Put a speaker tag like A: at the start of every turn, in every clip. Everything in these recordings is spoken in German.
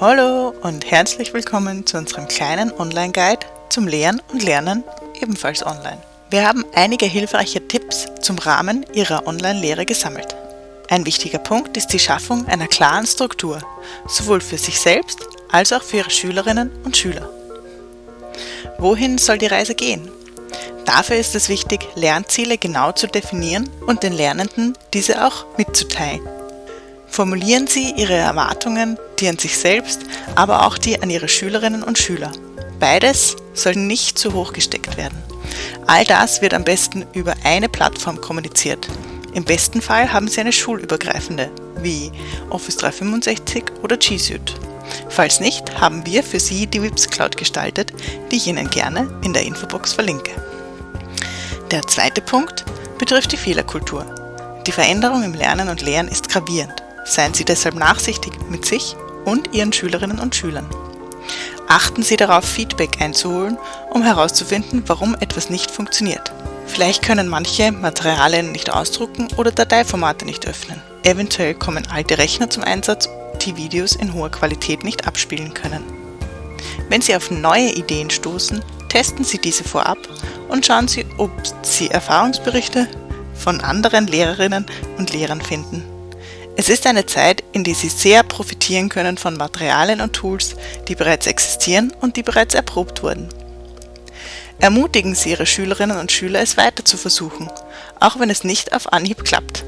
A: Hallo und herzlich willkommen zu unserem kleinen Online-Guide zum Lehren und Lernen, ebenfalls online. Wir haben einige hilfreiche Tipps zum Rahmen Ihrer Online-Lehre gesammelt. Ein wichtiger Punkt ist die Schaffung einer klaren Struktur, sowohl für sich selbst als auch für Ihre Schülerinnen und Schüler. Wohin soll die Reise gehen? Dafür ist es wichtig, Lernziele genau zu definieren und den Lernenden diese auch mitzuteilen. Formulieren Sie Ihre Erwartungen, die an sich selbst, aber auch die an Ihre Schülerinnen und Schüler. Beides soll nicht zu hoch gesteckt werden. All das wird am besten über eine Plattform kommuniziert. Im besten Fall haben Sie eine schulübergreifende, wie Office 365 oder G Suite. Falls nicht, haben wir für Sie die WIPS Cloud gestaltet, die ich Ihnen gerne in der Infobox verlinke. Der zweite Punkt betrifft die Fehlerkultur. Die Veränderung im Lernen und Lehren ist gravierend. Seien Sie deshalb nachsichtig mit sich und Ihren Schülerinnen und Schülern. Achten Sie darauf, Feedback einzuholen, um herauszufinden, warum etwas nicht funktioniert. Vielleicht können manche Materialien nicht ausdrucken oder Dateiformate nicht öffnen. Eventuell kommen alte Rechner zum Einsatz, die Videos in hoher Qualität nicht abspielen können. Wenn Sie auf neue Ideen stoßen, testen Sie diese vorab und schauen Sie, ob Sie Erfahrungsberichte von anderen Lehrerinnen und Lehrern finden. Es ist eine Zeit, in der Sie sehr profitieren können von Materialien und Tools, die bereits existieren und die bereits erprobt wurden. Ermutigen Sie Ihre Schülerinnen und Schüler, es weiter zu versuchen, auch wenn es nicht auf Anhieb klappt.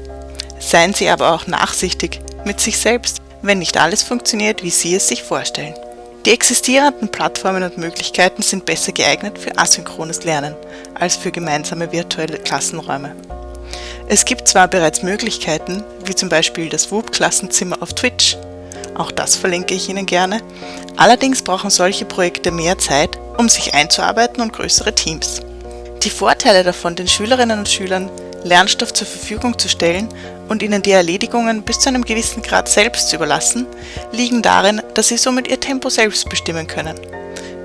A: Seien Sie aber auch nachsichtig mit sich selbst, wenn nicht alles funktioniert, wie Sie es sich vorstellen. Die existierenden Plattformen und Möglichkeiten sind besser geeignet für asynchrones Lernen als für gemeinsame virtuelle Klassenräume. Es gibt zwar bereits Möglichkeiten, wie zum Beispiel das WUB-Klassenzimmer auf Twitch, auch das verlinke ich Ihnen gerne, allerdings brauchen solche Projekte mehr Zeit, um sich einzuarbeiten und größere Teams. Die Vorteile davon, den Schülerinnen und Schülern Lernstoff zur Verfügung zu stellen und ihnen die Erledigungen bis zu einem gewissen Grad selbst zu überlassen, liegen darin, dass sie somit ihr Tempo selbst bestimmen können.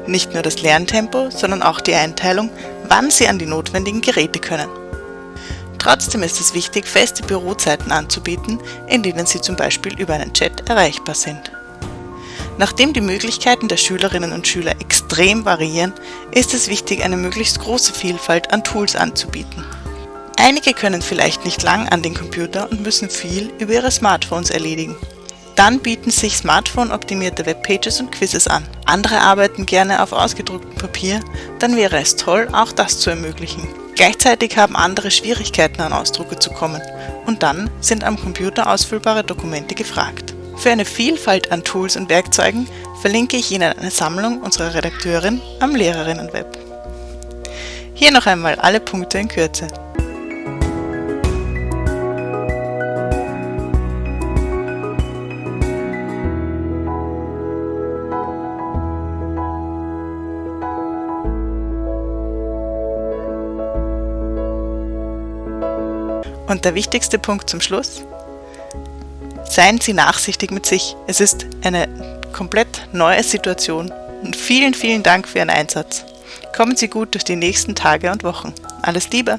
A: Nicht nur das Lerntempo, sondern auch die Einteilung, wann sie an die notwendigen Geräte können. Trotzdem ist es wichtig, feste Bürozeiten anzubieten, in denen Sie zum Beispiel über einen Chat erreichbar sind. Nachdem die Möglichkeiten der Schülerinnen und Schüler extrem variieren, ist es wichtig, eine möglichst große Vielfalt an Tools anzubieten. Einige können vielleicht nicht lang an den Computer und müssen viel über ihre Smartphones erledigen. Dann bieten sich Smartphone-optimierte Webpages und Quizzes an. Andere arbeiten gerne auf ausgedrucktem Papier, dann wäre es toll, auch das zu ermöglichen. Gleichzeitig haben andere Schwierigkeiten an Ausdrucke zu kommen und dann sind am Computer ausfüllbare Dokumente gefragt. Für eine Vielfalt an Tools und Werkzeugen verlinke ich Ihnen eine Sammlung unserer Redakteurin am Lehrerinnenweb. Hier noch einmal alle Punkte in Kürze. Und der wichtigste Punkt zum Schluss, seien Sie nachsichtig mit sich. Es ist eine komplett neue Situation und vielen, vielen Dank für Ihren Einsatz. Kommen Sie gut durch die nächsten Tage und Wochen. Alles Liebe!